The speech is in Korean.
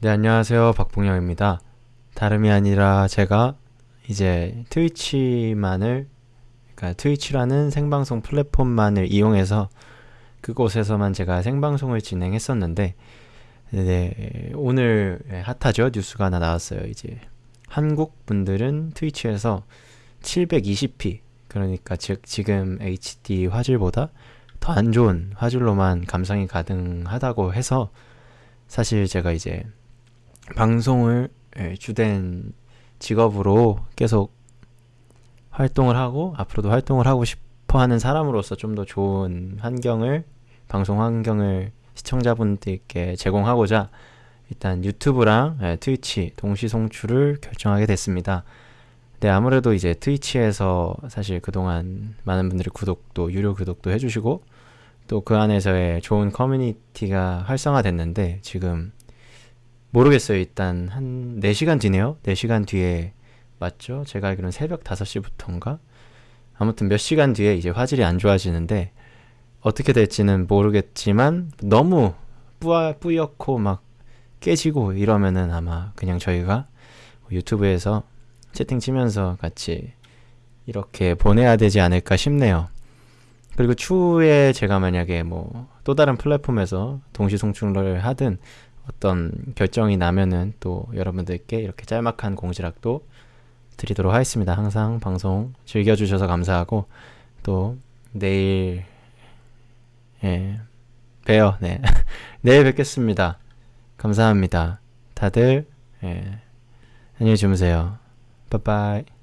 네, 안녕하세요. 박봉영입니다. 다름이 아니라 제가 이제 트위치만을, 그러니까 트위치라는 생방송 플랫폼만을 이용해서 그곳에서만 제가 생방송을 진행했었는데, 네, 오늘 핫하죠? 뉴스가 하나 나왔어요. 이제 한국 분들은 트위치에서 720p, 그러니까 즉 지금 HD 화질보다 더 안 좋은 화질로만 감상이 가능하다고 해서 사실 제가 이제 방송을 예, 주된 직업으로 계속 활동을 하고 앞으로도 활동을 하고 싶어 하는 사람으로서 좀 더 좋은 환경을 방송 환경을 시청자분들께 제공하고자 일단 유튜브랑 예, 트위치 동시 송출을 결정하게 됐습니다. 네, 아무래도 이제 트위치에서 사실 그동안 많은 분들이 구독도 유료 구독도 해주시고 또 그 안에서의 좋은 커뮤니티가 활성화됐는데 지금 모르겠어요. 일단 한 4시간 뒤네요. 4시간 뒤에 맞죠? 제가 알기로는 새벽 5시부터인가? 아무튼 몇 시간 뒤에 이제 화질이 안 좋아지는데 어떻게 될지는 모르겠지만 너무 뿌아, 뿌옇고 막 깨지고 이러면은 아마 그냥 저희가 유튜브에서 채팅 치면서 같이 이렇게 보내야 되지 않을까 싶네요. 그리고 추후에 제가 만약에 뭐 또 다른 플랫폼에서 동시 송출을 하든 어떤 결정이 나면은 또 여러분들께 이렇게 짤막한 공지락도 드리도록 하겠습니다. 항상 방송 즐겨주셔서 감사하고 또 내일 예 봬요. 네 내일 뵙겠습니다. 감사합니다. 다들 예 안녕히 주무세요. 빠빠이